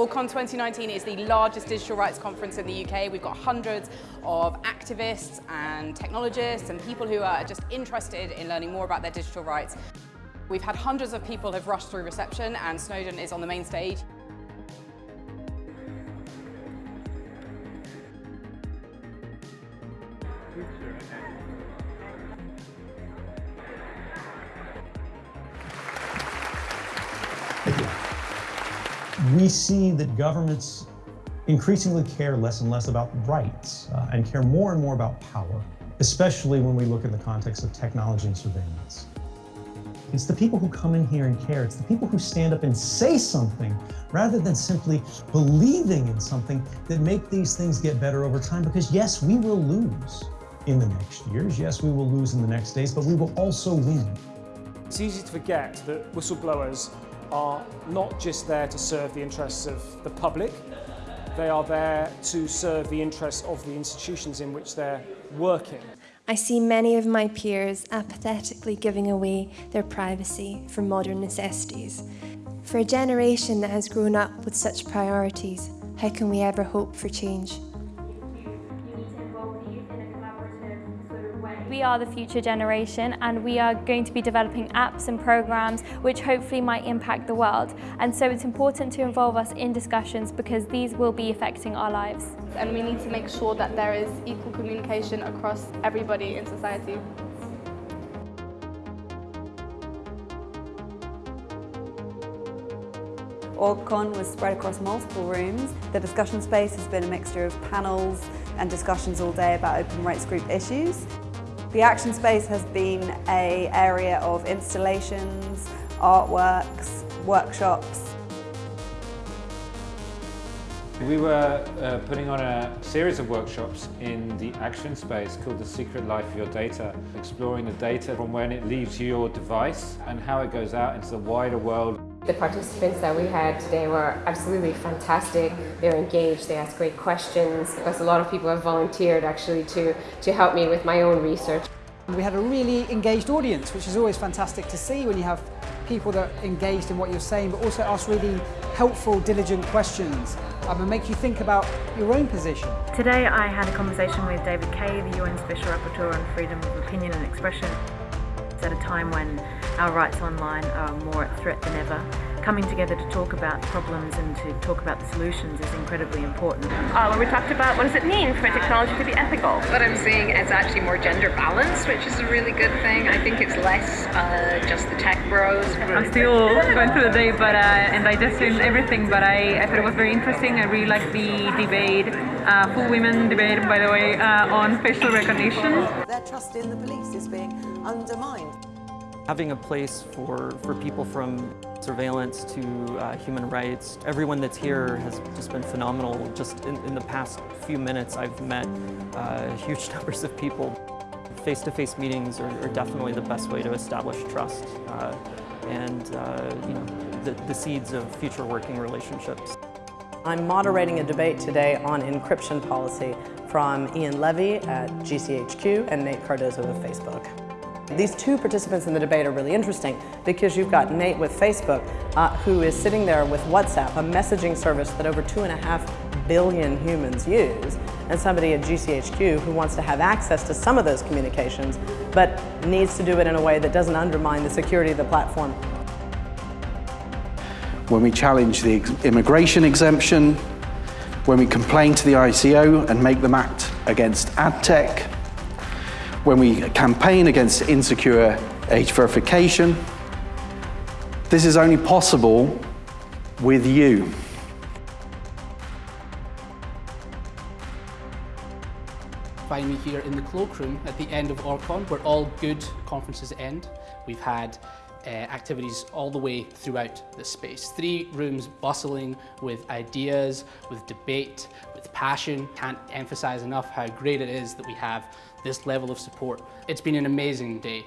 ORGCon 2019 is the largest digital rights conference in the UK. We've got hundreds of activists and technologists and people who are just interested in learning more about their digital rights. We've had hundreds of people have rushed through reception and Snowden is on the main stage. We see that governments increasingly care less and less about rights uh, and care more and more about power, especially when we look in the context of technology and surveillance. It's the people who come in here and care. It's the people who stand up and say something rather than simply believing in something that make these things get better over time. Because yes, we will lose in the next years. Yes, we will lose in the next days, but we will also win. It's easy to forget that whistleblowers are not just there to serve the interests of the public, they are there to serve the interests of the institutions in which they're working. I see many of my peers apathetically giving away their privacy for modern necessities. For a generation that has grown up with such priorities, how can we ever hope for change? We are the future generation and we are going to be developing apps and programs which hopefully might impact the world. And so it's important to involve us in discussions because these will be affecting our lives. And we need to make sure that there is equal communication across everybody in society. ORGCon was spread across multiple rooms. The discussion space has been a mixture of panels and discussions all day about open rights group issues. The action space has been a area of installations, artworks, workshops. We were uh, putting on a series of workshops in the action space called The Secret Life of Your Data, exploring the data from when it leaves your device and how it goes out into the wider world. The participants that we had today were absolutely fantastic. They were engaged, they asked great questions, because a lot of people have volunteered actually to, to help me with my own research. We had a really engaged audience, which is always fantastic to see when you have people that are engaged in what you're saying, but also ask really helpful, diligent questions um, and make you think about your own position. Today I had a conversation with David Kaye, the UN Special Rapporteur on Freedom of Opinion and Expression. It's at a time when our rights online are more at threat than ever. Coming together to talk about problems and to talk about the solutions is incredibly important. Uh, when we talked about what does it mean for technology to be ethical. What I'm seeing is actually more gender balanced, which is a really good thing. I think it's less uh, just the tech bros. I'm still going through the day but, uh, and digesting everything, but I, I, thought it was very interesting. I really liked the debate, uh, full women debate, by the way, uh, on facial recognition. Their trust in the police is being undermined. Having a place for, for people from surveillance to uh, human rights, everyone that's here has just been phenomenal. Just in, in the past few minutes, I've met uh, huge numbers of people. Face-to-face -face meetings are, are, definitely the best way to establish trust uh, and uh, you know, the, the seeds of future working relationships. I'm moderating a debate today on encryption policy from Ian Levy at GCHQ and Nate Cardozo of Facebook. These two participants in the debate are really interesting because you've got Nate with Facebook uh, who is sitting there with WhatsApp, a messaging service that over two and a half billion humans use, and somebody at GCHQ who wants to have access to some of those communications but needs to do it in a way that doesn't undermine the security of the platform. When we challenge the immigration exemption, when we complain to the ICO and make them act against ad tech, when we campaign against insecure age verification. This is only possible with you. Find me here in the cloakroom at the end of ORGCon, where all good conferences end. We've had uh, activities all the way throughout the space. Three rooms bustling with ideas, with debate, with passion. Can't emphasize enough how great it is that we have this level of support. It's been an amazing day.